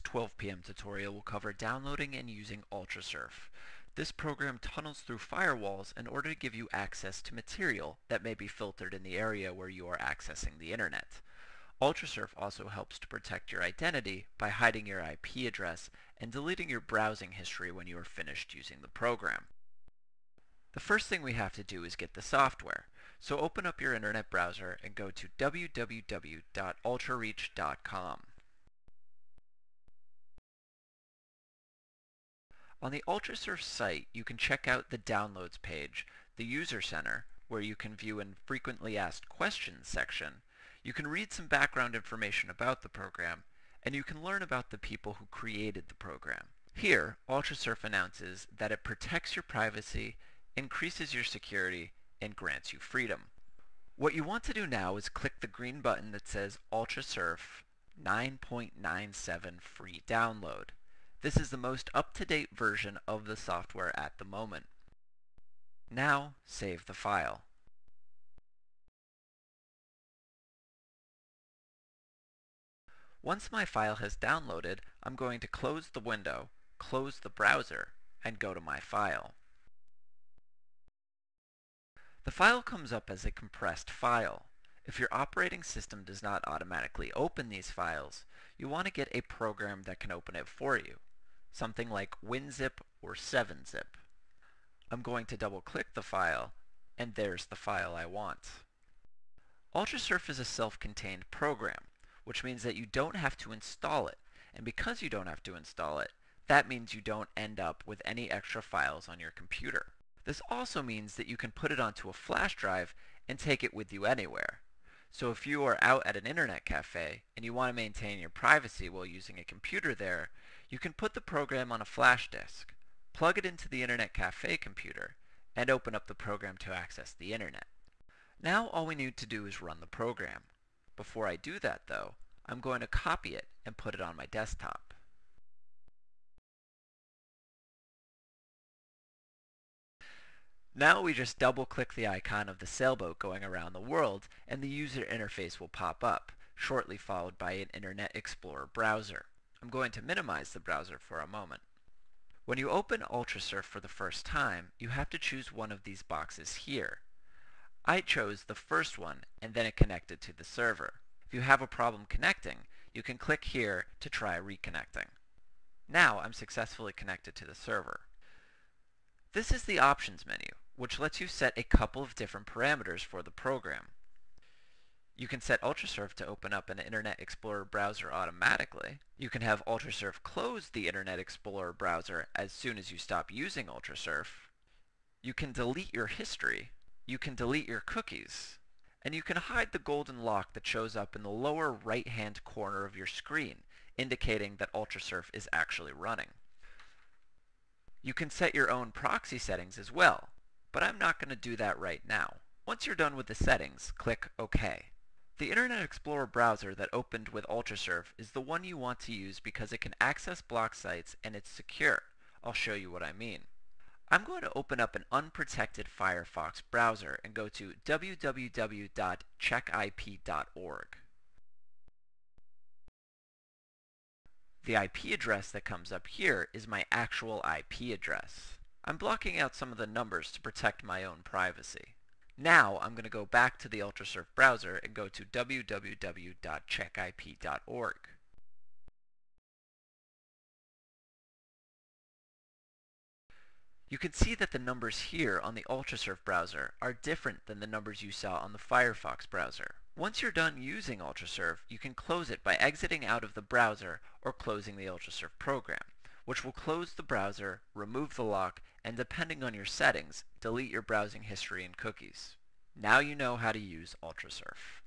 12 p.m. tutorial will cover downloading and using UltraSurf. This program tunnels through firewalls in order to give you access to material that may be filtered in the area where you are accessing the internet. UltraSurf also helps to protect your identity by hiding your IP address and deleting your browsing history when you are finished using the program. The first thing we have to do is get the software. So open up your internet browser and go to www.ultrareach.com. On the UltraSurf site, you can check out the Downloads page, the User Center, where you can view an Frequently Asked Questions section. You can read some background information about the program, and you can learn about the people who created the program. Here, UltraSurf announces that it protects your privacy, increases your security, and grants you freedom. What you want to do now is click the green button that says UltraSurf 9.97 free download. This is the most up-to-date version of the software at the moment. Now, save the file. Once my file has downloaded, I'm going to close the window, close the browser, and go to my file. The file comes up as a compressed file. If your operating system does not automatically open these files, you want to get a program that can open it for you something like WinZip or 7-Zip. I'm going to double click the file, and there's the file I want. UltraSurf is a self-contained program, which means that you don't have to install it. And because you don't have to install it, that means you don't end up with any extra files on your computer. This also means that you can put it onto a flash drive and take it with you anywhere. So if you are out at an internet cafe and you want to maintain your privacy while using a computer there, you can put the program on a flash disk, plug it into the Internet Cafe computer, and open up the program to access the Internet. Now all we need to do is run the program. Before I do that though, I'm going to copy it and put it on my desktop. Now we just double click the icon of the sailboat going around the world and the user interface will pop up, shortly followed by an Internet Explorer browser. I'm going to minimize the browser for a moment. When you open UltraSurf for the first time, you have to choose one of these boxes here. I chose the first one and then it connected to the server. If you have a problem connecting, you can click here to try reconnecting. Now I'm successfully connected to the server. This is the options menu, which lets you set a couple of different parameters for the program. You can set UltraSurf to open up an Internet Explorer browser automatically. You can have UltraSurf close the Internet Explorer browser as soon as you stop using UltraSurf. You can delete your history. You can delete your cookies. And you can hide the golden lock that shows up in the lower right-hand corner of your screen, indicating that UltraSurf is actually running. You can set your own proxy settings as well, but I'm not going to do that right now. Once you're done with the settings, click OK. The Internet Explorer browser that opened with UltraSurf is the one you want to use because it can access block sites and it's secure. I'll show you what I mean. I'm going to open up an unprotected Firefox browser and go to www.checkip.org. The IP address that comes up here is my actual IP address. I'm blocking out some of the numbers to protect my own privacy. Now I'm going to go back to the UltraSurf browser and go to www.checkip.org. You can see that the numbers here on the UltraSurf browser are different than the numbers you saw on the Firefox browser. Once you're done using UltraSurf, you can close it by exiting out of the browser or closing the UltraSurf program which will close the browser, remove the lock, and depending on your settings, delete your browsing history and cookies. Now you know how to use UltraSurf.